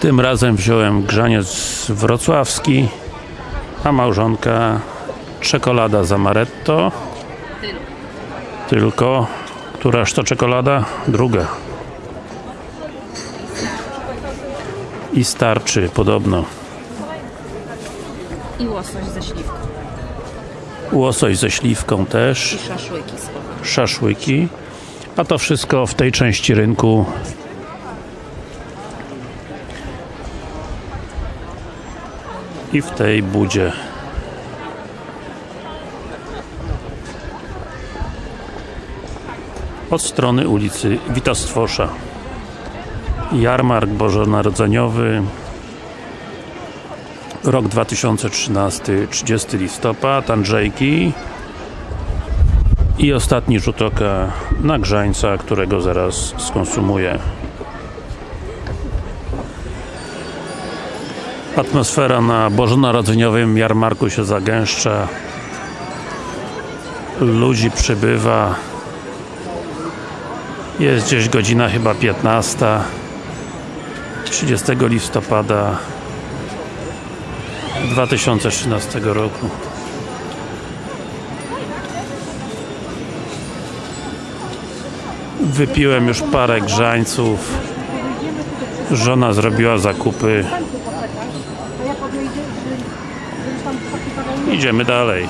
Tym razem wziąłem grzaniec wrocławski, a małżonka czekolada z amaretto. Tylko, któraż to czekolada? Druga. I starczy, podobno. I łosoś ze śliwką. Łosoś ze śliwką też. I szaszłyki szaszłyki, a to wszystko w tej części rynku i w tej budzie. Od strony ulicy Witostwosza. Jarmark Bożonarodzeniowy rok 2013, 30 listopad, Andrzejki i ostatni rzut oka na grzańca, którego zaraz skonsumuję. Atmosfera na bożonarodzeniowym jarmarku się zagęszcza. Ludzi przybywa. Jest gdzieś godzina chyba 15. 30 listopada 2013 roku. Wypiłem już parę grzańców. Żona zrobiła zakupy. Idziemy dalej.